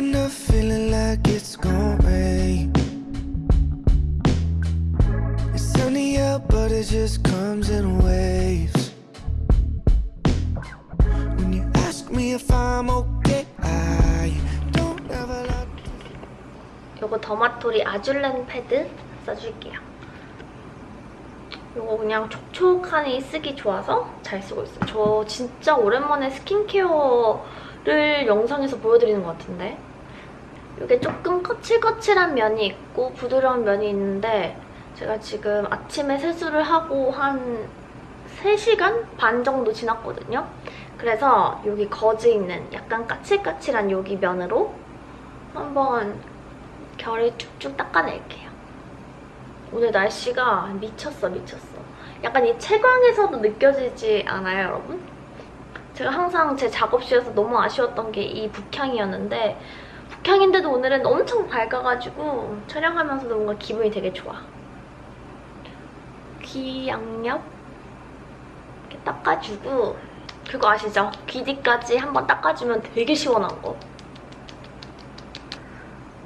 Waking up feeling like it's gonna rain. It's sunny out, but it just comes in waves. When you ask me if I'm okay, I don't ever like. 요거 더마토리 아줄렌 패드 써줄게요. 요거 그냥 촉촉하니 쓰기 좋아서 잘 쓰고 있어요. 저 진짜 오랜만에 스킨케어 를 영상에서 보여드리는 것 같은데 이게 조금 거칠거칠한 면이 있고 부드러운 면이 있는데 제가 지금 아침에 세수를 하고 한 3시간 반 정도 지났거든요. 그래서 여기 거즈 있는 약간 까칠까칠한 여기 면으로 한번 결을 쭉쭉 닦아낼게요. 오늘 날씨가 미쳤어 미쳤어. 약간 이 채광에서도 느껴지지 않아요 여러분? 제가 항상 제 작업실에서 너무 아쉬웠던 게 이 북향이었는데 북향인데도 오늘은 엄청 밝아가지고 촬영하면서도 뭔가 기분이 되게 좋아. 귀 양옆 이렇게 닦아주고 그거 아시죠? 귀 뒤까지 한번 닦아주면 되게 시원한 거.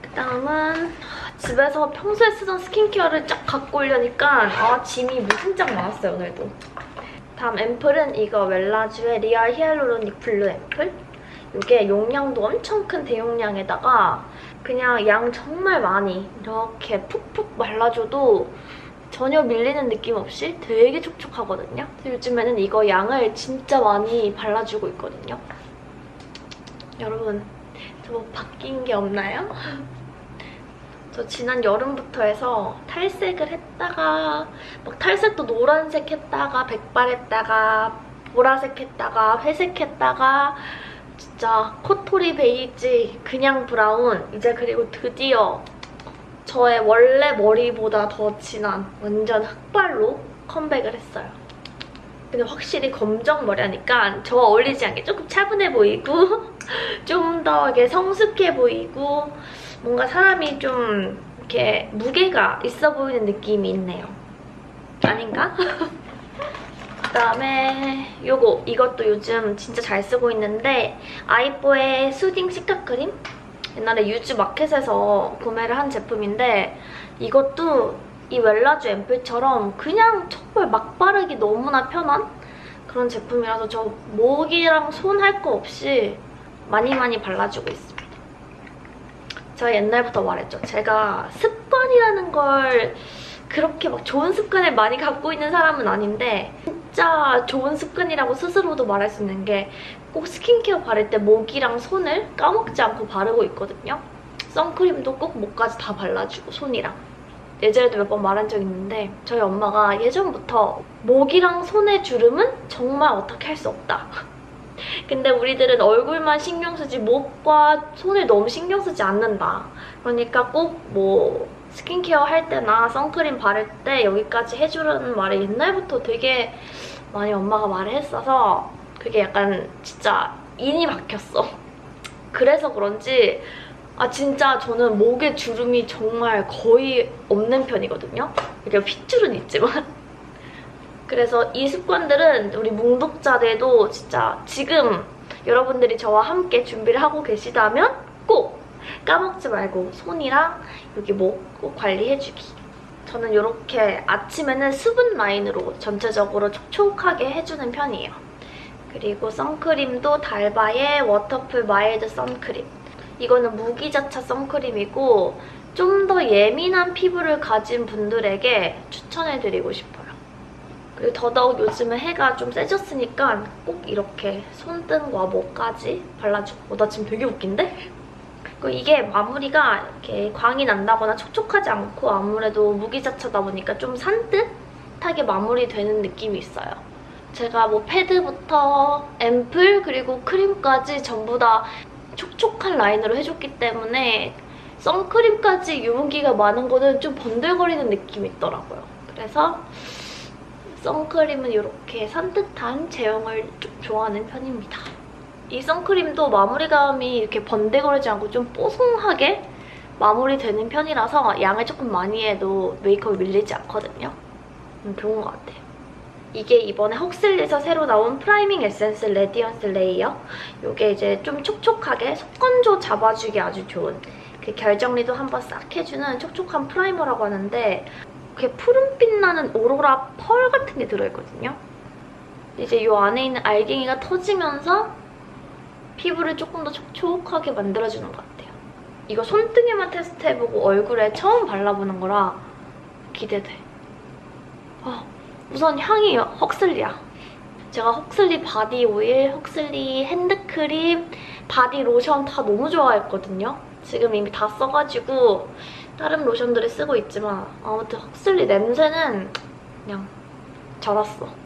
그다음은 집에서 평소에 쓰던 스킨케어를 쫙 갖고 오려니까 아 짐이 무슨 짝 많았어요 오늘도. 다음 앰플은 이거 웰라쥬의 리얼 히알루로닉 블루 앰플. 이게 용량도 엄청 큰 대용량에다가 그냥 양 정말 많이 이렇게 푹푹 발라줘도 전혀 밀리는 느낌 없이 되게 촉촉하거든요. 요즘에는 이거 양을 진짜 많이 발라주고 있거든요. 여러분, 저 뭐 바뀐 게 없나요? 저 지난 여름부터 해서 탈색을 했다가 막 탈색도 노란색 했다가 백발 했다가 보라색 했다가 회색 했다가 진짜 코토리 베이지 그냥 브라운 이제 그리고 드디어 저의 원래 머리보다 더 진한 완전 흑발로 컴백을 했어요. 근데 확실히 검정 머리 하니까 저와 어울리지 않게 조금 차분해 보이고 좀 더 이게 성숙해 보이고 뭔가 사람이 좀 이렇게 무게가 있어 보이는 느낌이 있네요. 아닌가? 그다음에 요거 이것도 요즘 진짜 잘 쓰고 있는데 아이뽀의 수딩 시카크림 옛날에 유즈 마켓에서 구매를 한 제품인데 이것도 이 웰라쥬 앰플처럼 그냥 정말 막 바르기 너무나 편한 그런 제품이라서 저 목이랑 손 할 거 없이 많이 많이 발라주고 있습니다. 제가 옛날부터 말했죠. 제가 습관이라는 걸 그렇게 막 좋은 습관을 많이 갖고 있는 사람은 아닌데 진짜 좋은 습관이라고 스스로도 말할 수 있는 게 꼭 스킨케어 바를 때 목이랑 손을 까먹지 않고 바르고 있거든요. 선크림도 꼭 목까지 다 발라주고 손이랑. 예전에도 몇 번 말한 적 있는데 저희 엄마가 예전부터 목이랑 손의 주름은 정말 어떻게 할 수 없다. 근데 우리들은 얼굴만 신경 쓰지 목과 손을 너무 신경 쓰지 않는다. 그러니까 꼭뭐 스킨케어 할 때나 선크림 바를 때 여기까지 해주라는 말을 옛날부터 되게 많이 엄마가 말을 했어서 그게 약간 진짜 인이 박혔어. 그래서 그런지 아 진짜 저는 목에 주름이 정말 거의 없는 편이거든요. 이게 핏줄은 있지만 그래서 이 습관들은 우리 뭉독자들도 진짜 지금 여러분들이 저와 함께 준비를 하고 계시다면 꼭 까먹지 말고 손이랑 여기 목 꼭 관리해주기. 저는 이렇게 아침에는 수분 라인으로 전체적으로 촉촉하게 해주는 편이에요. 그리고 선크림도 달바의 Waterfull Mild 선크림. 이거는 무기자차 선크림이고 좀 더 예민한 피부를 가진 분들에게 추천해드리고 싶어요. 그리고 더더욱 요즘은 해가 좀 세졌으니까 꼭 이렇게 손등과 목까지 발라주고 어, 나 지금 되게 웃긴데? 그리고 이게 마무리가 이렇게 광이 난다거나 촉촉하지 않고 아무래도 무기자차다 보니까 좀 산뜻하게 마무리되는 느낌이 있어요. 제가 뭐 패드부터 앰플 그리고 크림까지 전부 다 촉촉한 라인으로 해줬기 때문에 선크림까지 유분기가 많은 거는 좀 번들거리는 느낌이 있더라고요. 그래서 선크림은 이렇게 산뜻한 제형을 좀 좋아하는 편입니다. 이 선크림도 마무리감이 이렇게 번들거리지 않고 좀 뽀송하게 마무리되는 편이라서 양을 조금 많이 해도 메이크업이 밀리지 않거든요. 음, 좋은 것 같아요. 이게 이번에 Huxley에서 새로 나온 Priming Essence Radiance Layer. 이게 이제 좀 촉촉하게 속건조 잡아주기 아주 좋은 그 결 정리도 한번 싹 해주는 촉촉한 primer라고 하는데 그게 푸른빛 나는 오로라 펄 같은 게 들어있거든요. 이제 이 안에 있는 알갱이가 터지면서 피부를 조금 더 촉촉하게 만들어주는 것 같아요. 이거 손등에만 테스트해보고 얼굴에 처음 발라보는 거라 기대돼. 어, 우선 향이 Huxley야. 제가 Huxley 바디 오일, Huxley 핸드크림, 바디 로션 다 너무 좋아했거든요. 지금 이미 다 써가지고 다른 로션들을 쓰고 있지만 아무튼 Huxley 냄새는 그냥 쩔었어.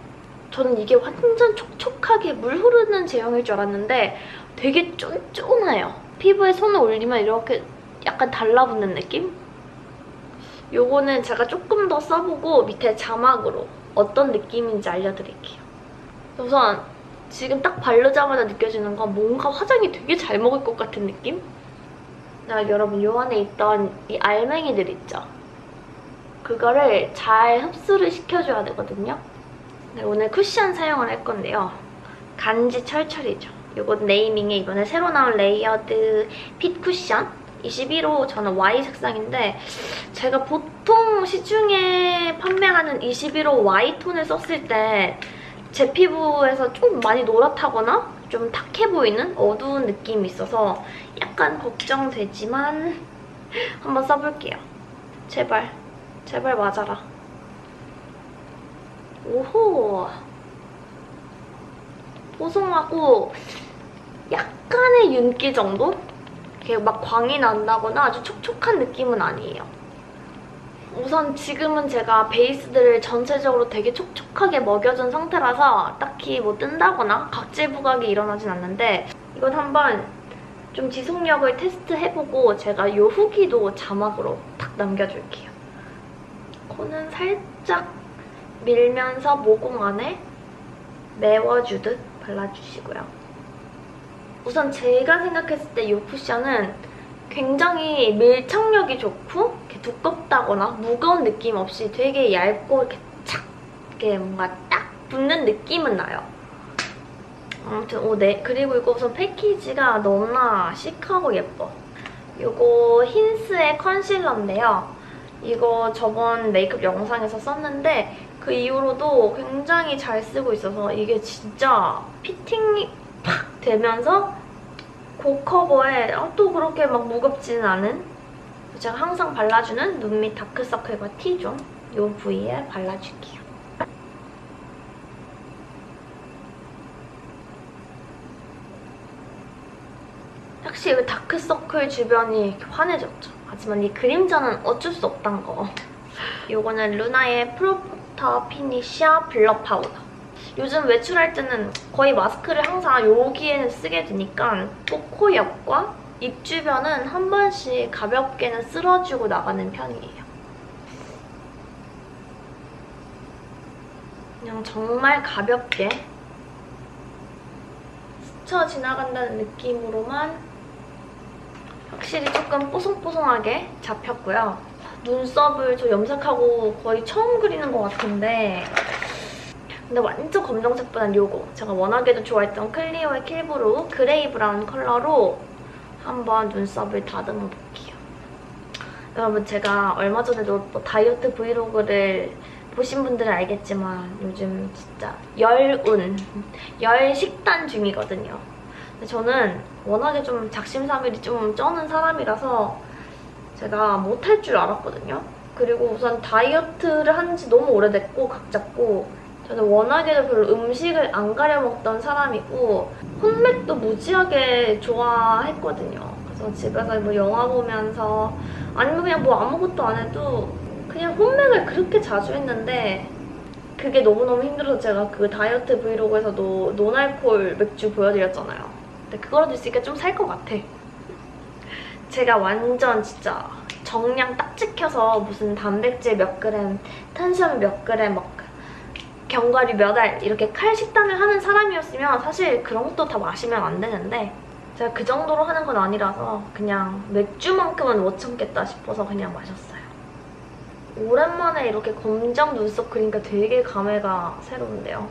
저는 이게 완전 촉촉하게 물 흐르는 제형일 줄 알았는데 되게 쫀쫀해요. 피부에 손을 올리면 이렇게 약간 달라붙는 느낌? 요거는 제가 조금 더 써보고 밑에 자막으로 어떤 느낌인지 알려드릴게요. 우선 지금 딱 바르자마자 느껴지는 건 뭔가 화장이 되게 잘 먹을 것 같은 느낌? 나 여러분 요 안에 있던 이 알맹이들 있죠? 그거를 잘 흡수를 시켜줘야 되거든요. 네, 오늘 쿠션 사용을 할 건데요. 간지 철철이죠. 이건 Naming의 이번에 새로 나온 Layered Fit 쿠션 21호 저는 Y 색상인데 제가 보통 시중에 판매하는 21호 Y 톤을 썼을 때 제 피부에서 좀 많이 노랗다거나 좀 탁해 보이는 어두운 느낌이 있어서 약간 걱정되지만 한번 써볼게요. 제발, 제발 맞아라. 오호 보송하고 약간의 윤기 정도? 막 광이 난다거나 아주 촉촉한 느낌은 아니에요. 우선 지금은 제가 베이스들을 전체적으로 되게 촉촉하게 먹여준 상태라서 딱히 뭐 뜬다거나 각질 부각이 일어나진 않는데 이건 한번 좀 지속력을 테스트해보고 제가 요 후기도 자막으로 탁 남겨줄게요. 코는 살짝 밀면서 모공 안에 메워주듯 발라주시고요. 우선 제가 생각했을 때 이 쿠션은 굉장히 밀착력이 좋고 이렇게 두껍다거나 무거운 느낌 없이 되게 얇고 이렇게 착 이렇게 뭔가 딱 붙는 느낌은 나요. 아무튼 오, 네. 그리고 이거 우선 패키지가 너무나 시크하고 예뻐. 이거 힌스의 컨실러인데요. 이거 저번 메이크업 영상에서 썼는데 그 이후로도 굉장히 잘 쓰고 있어서 이게 진짜 피팅이 팍 되면서 고커버에 어, 또 그렇게 막 무겁지는 않은 제가 항상 발라주는 눈 밑 다크서클과 T zone 이 부위에 발라줄게요. 확실히 다크서클 주변이 이렇게 환해졌죠. 하지만 이 그림자는 어쩔 수 없단 거. 이거는 루나의 Pro Photo Finisher Blur 파우더. 요즘 외출할 때는 거의 마스크를 항상 여기에는 쓰게 되니까 꼭 코 옆과 입 주변은 한 번씩 가볍게는 쓸어주고 나가는 편이에요. 그냥 정말 가볍게 스쳐 지나간다는 느낌으로만 확실히 조금 뽀송뽀송하게 잡혔고요. 눈썹을 저 염색하고 거의 처음 그리는 것 같은데 근데 완전 검정색보단 요거 제가 워낙에도 좋아했던 클리오의 Kill Brow Gray Brown 컬러로 한번 눈썹을 다듬어 볼게요. 여러분 제가 얼마 전에도 뭐 다이어트 브이로그를 보신 분들은 알겠지만 요즘 진짜 열운, 열 식단 중이거든요. 근데 저는 워낙에 좀 작심삼일이 좀 쩌는 사람이라서 제가 못할 줄 알았거든요. 그리고 우선 다이어트를 한 지 너무 오래됐고 각 잡고 저는 워낙에도 별로 음식을 안 가려 먹던 사람이고 홈맥도 무지하게 좋아했거든요. 그래서 집에서 뭐 영화 보면서 아니면 그냥 뭐 아무것도 안 해도 그냥 홈맥을 그렇게 자주 했는데 그게 너무너무 힘들어서 제가 그 다이어트 브이로그에서도 노알콜 맥주 보여드렸잖아요. 근데 그거라도 있으니까 좀 살 것 같아. 제가 완전 진짜 정량 딱 지켜서 무슨 단백질 몇 그램, 탄수화물 몇 그램 막 견과류 몇 알 이렇게 칼 식단을 하는 사람이었으면 사실 그런 것도 다 마시면 안 되는데 제가 그 정도로 하는 건 아니라서 그냥 맥주만큼은 못 참겠다 싶어서 그냥 마셨어요. 오랜만에 이렇게 검정 눈썹 그리니까 되게 감회가 새로운데요.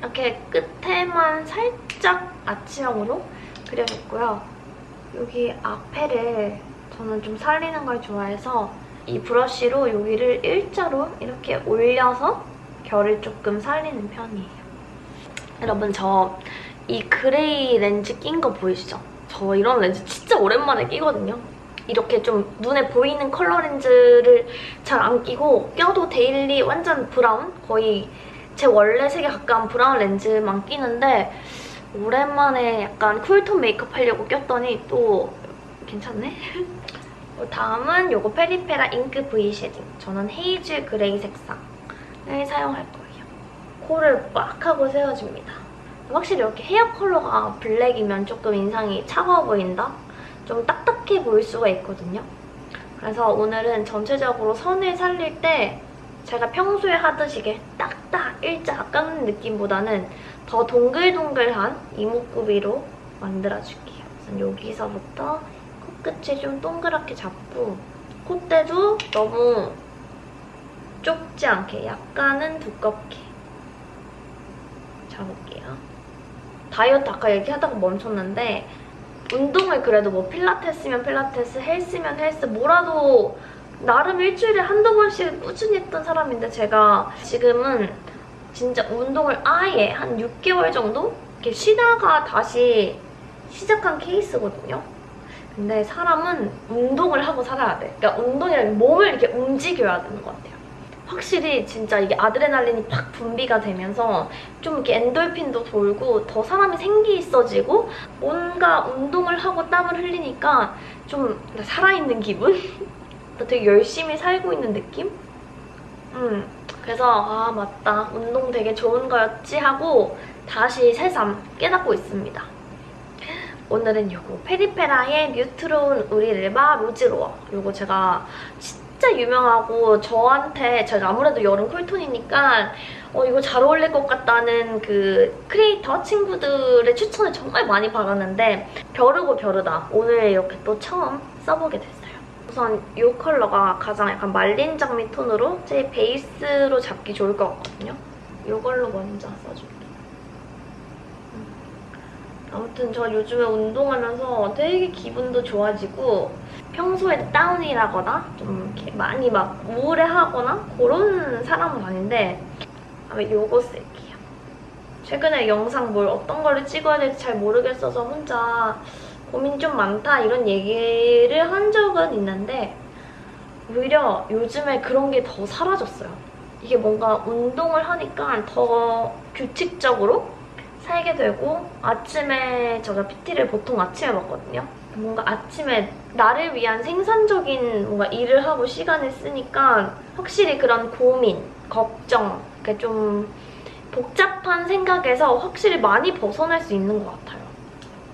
이렇게 끝에만 살짝 아치형으로 그려줬고요. 여기 앞에를 저는 좀 살리는 걸 좋아해서 이 브러쉬로 여기를 일자로 이렇게 올려서 결을 조금 살리는 편이에요. 여러분 저 이 gray 렌즈 낀 거 보이시죠? 저 이런 렌즈 진짜 오랜만에 끼거든요. 이렇게 좀 눈에 보이는 컬러 렌즈를 잘 안 끼고 껴도 daily 완전 브라운? 거의 제 원래 색에 가까운 브라운 렌즈만 끼는데 오랜만에 약간 cool tone 메이크업 하려고 꼈더니 또 괜찮네? 어, 다음은 요거 페리페라 Ink V Shading. 저는 Hazel Gray 색상을 사용할 거예요. 코를 빡 하고 세워줍니다. 확실히 이렇게 헤어 컬러가 블랙이면 조금 인상이 차가워 보인다? 좀 딱딱해 보일 수가 있거든요. 그래서 오늘은 전체적으로 선을 살릴 때 제가 평소에 하듯이 딱딱 일자 깎는 느낌보다는 더 동글동글한 이목구비로 만들어줄게요. 여기서부터 코끝을 좀 동그랗게 잡고 콧대도 너무 좁지 않게 약간은 두껍게 잡을게요. 다이어트 아까 얘기하다가 멈췄는데 운동을 그래도 뭐 필라테스면 필라테스, 헬스면 헬스 뭐라도 나름 일주일에 한두 번씩 꾸준히 했던 사람인데 제가 지금은 진짜 운동을 아예 한 6개월 정도 이렇게 쉬다가 다시 시작한 케이스거든요. 근데 사람은 운동을 하고 살아야 돼. 그러니까 운동이라는 몸을 이렇게 움직여야 되는 것 같아요. 확실히 진짜 이게 아드레날린이 팍 분비가 되면서 좀 이렇게 엔돌핀도 돌고 더 사람이 생기 있어지고 뭔가 운동을 하고 땀을 흘리니까 좀 살아있는 기분? 되게 열심히 살고 있는 느낌? 음, 그래서 아 맞다 운동 되게 좋은 거였지 하고 다시 새삼 깨닫고 있습니다. 오늘은 요거 페리페라의 뉴트론 우리를바 로즈로어 요거 제가 진짜 유명하고 저한테 제가 아무래도 여름 쿨톤이니까 어, 이거 잘 어울릴 것 같다는 그 크리에이터 친구들의 추천을 정말 많이 받았는데 벼르고 벼르다 오늘 이렇게 또 처음 써보게 됐어요. 우선 이 컬러가 가장 약간 말린 장미 톤으로 제 베이스로 잡기 좋을 것 같거든요. 이걸로 먼저 써줄게요. 음. 아무튼 저 요즘에 운동하면서 되게 기분도 좋아지고 평소에 다운이라거나 좀 이렇게 많이 막 우울해하거나 그런 사람은 아닌데 아마 요거 쓸게요. 최근에 영상 뭘 어떤 거를 찍어야 될지 잘 모르겠어서 혼자 고민 좀 많다 이런 얘기를 한 적은 있는데 오히려 요즘에 그런 게 더 사라졌어요. 이게 뭔가 운동을 하니까 더 규칙적으로 살게 되고 아침에 제가 PT를 보통 아침에 먹거든요. 뭔가 아침에 나를 위한 생산적인 뭔가 일을 하고 시간을 쓰니까 확실히 그런 고민, 걱정, 이렇게 좀 복잡한 생각에서 확실히 많이 벗어날 수 있는 것 같아요.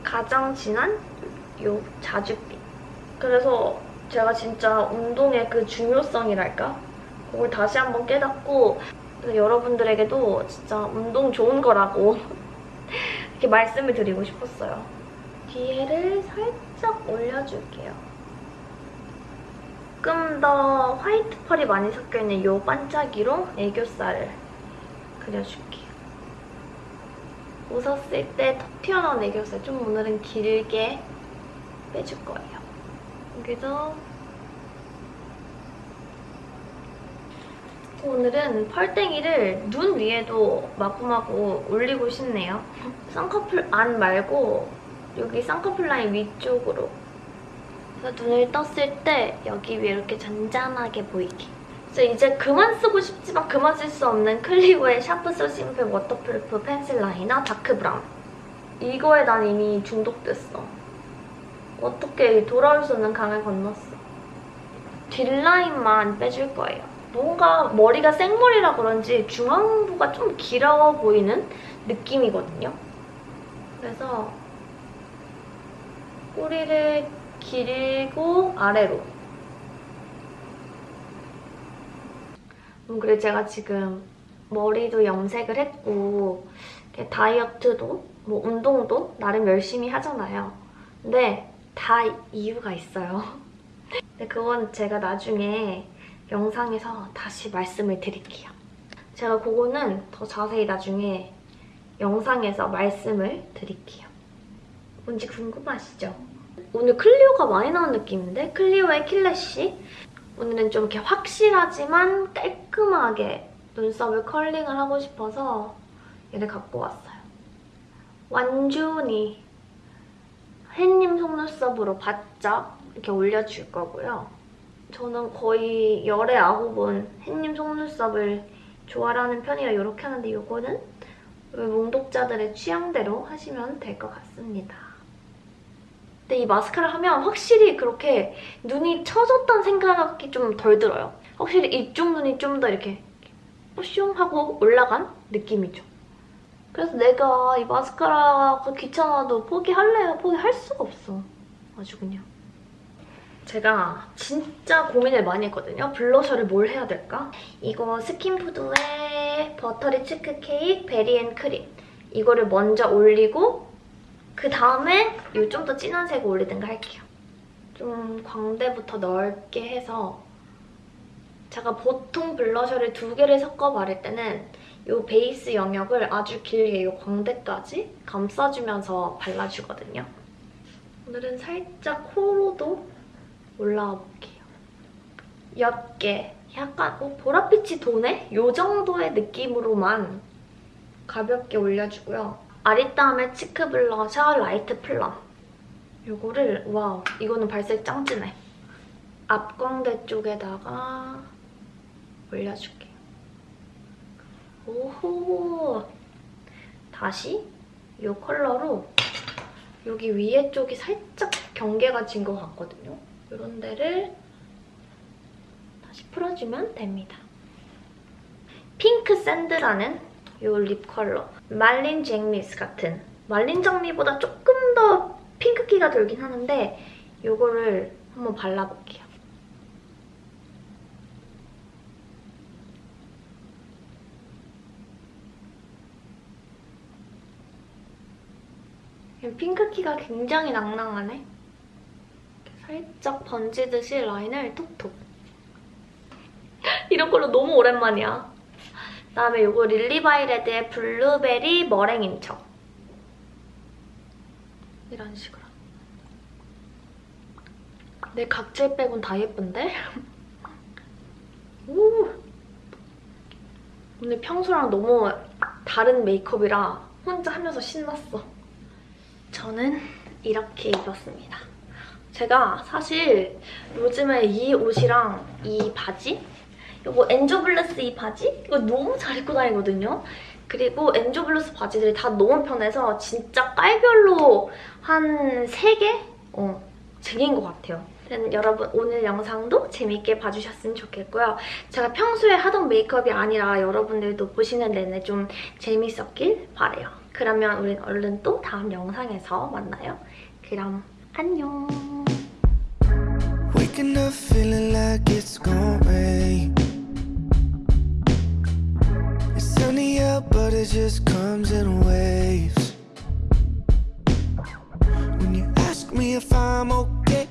가장 진한 요 자줏빛. 그래서 제가 진짜 운동의 그 중요성이랄까? 그걸 다시 한번 깨닫고 여러분들에게도 진짜 운동 좋은 거라고 이렇게 말씀을 드리고 싶었어요. 뒤에를 살짝 올려줄게요. 조금 더 화이트 펄이 많이 섞여있는 이 반짝이로 애교살을 그려줄게요. 웃었을 때턱 튀어나온 애교살 좀 오늘은 길게 빼줄 거예요. 여기도 오늘은 펄땡이를 눈 위에도 마구마구 올리고 싶네요. 쌍꺼풀 안 말고 여기 쌍꺼풀 라인 위쪽으로. 그래서 눈을 떴을 때 여기 위에 이렇게 잔잔하게 보이게. 그래서 이제 그만 쓰고 싶지만 그만 쓸 수 없는 클리오의 Sharp So Simple Waterproof Pencil Liner Dark Brown. 이거에 난 이미 중독됐어 어떡해 돌아올 수 없는 강을 건넜어? 뒷라인만 빼줄 거예요. 뭔가 머리가 생머리라 그런지 중안부가 좀 길어 보이는 느낌이거든요. 그래서 꼬리를 길고 아래로. 음, 그리고 제가 지금 머리도 염색을 했고 다이어트도 뭐 운동도 나름 열심히 하잖아요. 근데 다 이유가 있어요. 근데 그건 제가 나중에 영상에서 다시 말씀을 드릴게요. 제가 그거는 더 자세히 나중에 영상에서 말씀을 드릴게요. 뭔지 궁금하시죠? 오늘 클리오가 많이 나온 느낌인데? 클리오의 킬래쉬? 오늘은 좀 이렇게 확실하지만 깔끔하게 눈썹을 컬링을 하고 싶어서 얘를 갖고 왔어요. 완전히 햇님 속눈썹으로 바짝 이렇게 올려줄 거고요. 저는 거의 열에 아홉은 햇님 속눈썹을 좋아하는 편이라 이렇게 하는데 이거는 몽독자들의 취향대로 하시면 될 것 같습니다. 근데 이 마스카라 하면 확실히 그렇게 눈이 처졌다는 생각이 좀 덜 들어요. 확실히 이쪽 눈이 좀 더 이렇게 뽀숑 하고 올라간 느낌이죠. 그래서 내가 이 마스카라가 귀찮아도 포기할래요? 포기할 수가 없어. 아주 그냥. 제가 진짜 고민을 많이 했거든요. 블러셔를 뭘 해야 될까? 이거 스킨푸드의 Buttery Cheek Cake Berry and Cream. 이거를 먼저 올리고 그 다음에 이 좀 더 진한 색을 올리든가 할게요. 좀 광대부터 넓게 해서 제가 보통 블러셔를 두 개를 섞어 바를 때는 이 베이스 영역을 아주 길게 이 광대까지 감싸주면서 발라주거든요. 오늘은 살짝 코로도 올라와 볼게요. 옅게 약간 어, 보랏빛이 도네? 이 정도의 느낌으로만 가볍게 올려주고요. 아리따움의 cheek 블러셔 light plum. 이거를 와우 이거는 발색 짱 진해. 앞광대 쪽에다가 올려줄게요. 오호 다시 이 컬러로 여기 위에 쪽이 살짝 경계가 진 것 같거든요. 이런 데를 다시 풀어주면 됩니다. 핑크 샌드라는 이 립 컬러. 말린 잭미스 같은 말린 장미보다 조금 더 핑크기가 돌긴 하는데 이거를 한번 발라볼게요. 핑크기가 굉장히 낭낭하네. 살짝 번지듯이 라인을 톡톡. 이런 컬러 너무 오랜만이야. 그다음에 이거 릴리바이레드의 블루베리 머랭인 척. 이런 식으로. 내 각질 빼곤 다 예쁜데? 오! 오늘 평소랑 너무 다른 메이크업이라 혼자 하면서 신났어. 저는 이렇게 입었습니다. 제가 사실 요즘에 이 옷이랑 이 바지 이거 엔조블루스 이 바지? 이거 너무 잘 입고 다니거든요. 그리고 엔조블루스 바지들이 다 너무 편해서 진짜 깔별로 한 3개? 어, 쟁인 것 같아요. 여러분 오늘 영상도 재밌게 봐주셨으면 좋겠고요. 제가 평소에 하던 메이크업이 아니라 여러분들도 보시는 내내 좀 재밌었길 바래요. 그러면 우린 얼른 또 다음 영상에서 만나요. 그럼 안녕. Waking up feeling like it's gonna rain. It's sunny out, but it just comes in waves. When you ask me if I'm okay.